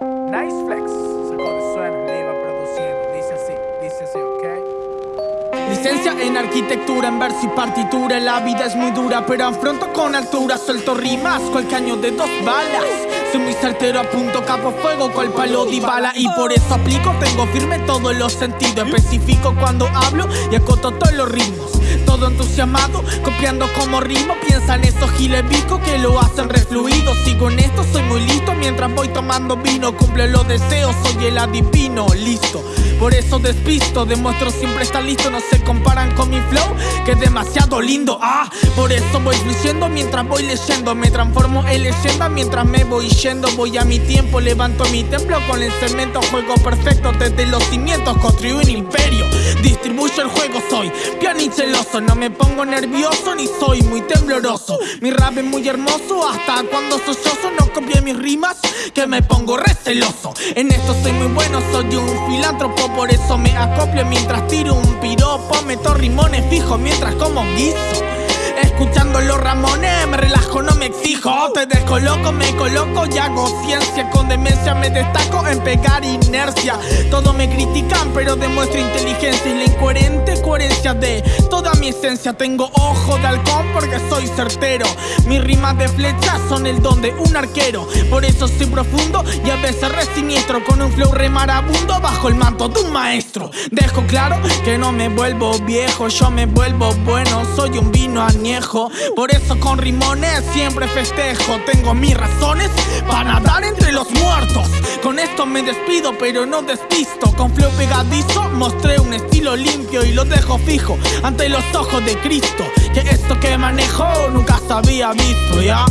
Nice Flex, sacó de suena, le iba produciendo. Dice así, dice así, ok. Licencia en arquitectura, en verso y partitura. La vida es muy dura, pero afronto con altura. Suelto rimas, cual caño de dos balas. Soy muy certero, apunto capo fuego, cual palo de bala. Y por eso aplico, tengo firme todos los sentidos. Especifico cuando hablo y acoto todos los ritmos. Todo entusiasmado, copiando como ritmo. Piensan esos gilebicos que lo hacen refluido. Sigo en esto, soy muy listo mientras voy tomando vino. Cumple los deseos, soy el adivino, listo. Por eso despisto, demuestro siempre estar listo. No se comparan con mi flow, que es demasiado lindo. Ah, por eso voy fluyendo mientras voy leyendo. Me transformo en leyenda mientras me voy yendo. Voy a mi tiempo, levanto mi templo con el cemento. Juego perfecto desde los cimientos, construyo un imperio. Distribuyo el juego, soy piano y No me pongo nervioso ni soy muy tembloroso. Mi rap es muy hermoso, hasta cuando sollozo no copie mis rimas, que me pongo receloso. En esto soy muy bueno, soy un filántropo, por eso me acoplo mientras tiro un piropo. Meto rimones fijo mientras como guiso. Escuchando los Ramones, me relajo, no me exijo. Te descoloco, me coloco y hago ciencia. Con demencia me destaco en pegar inercia. Todos me critican, pero demuestro inteligencia y la incoherente coherencia de toda mi esencia. Tengo ojo de halcón porque soy certero. Mis rimas de flecha son el don de un arquero. Por eso soy profundo y a veces re siniestro. Con un flow re marabundo bajo el manto de un maestro. Dejo claro que no me vuelvo viejo, yo me vuelvo bueno. Soy un vino añejo. Por eso con siempre festejo. Tengo mis razones para nadar entre los muertos. Con esto me despido, pero no despisto. Con flow pegadizo mostré un estilo limpio y lo dejo fijo ante los ojos de Cristo. Que esto que manejo nunca se había visto, ¿ya?